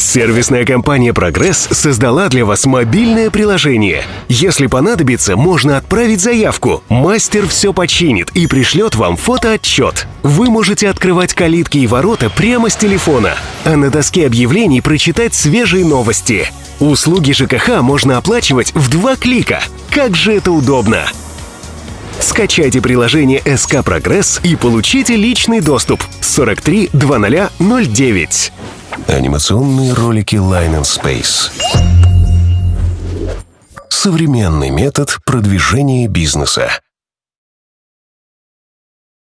Сервисная компания «Прогресс» создала для вас мобильное приложение. Если понадобится, можно отправить заявку. Мастер все починит и пришлет вам фотоотчет. Вы можете открывать калитки и ворота прямо с телефона, а на доске объявлений прочитать свежие новости. Услуги ЖКХ можно оплачивать в два клика. Как же это удобно! Скачайте приложение СК Прогресс и получите личный доступ 43 2009. Анимационные ролики Line and Space. Современный метод продвижения бизнеса.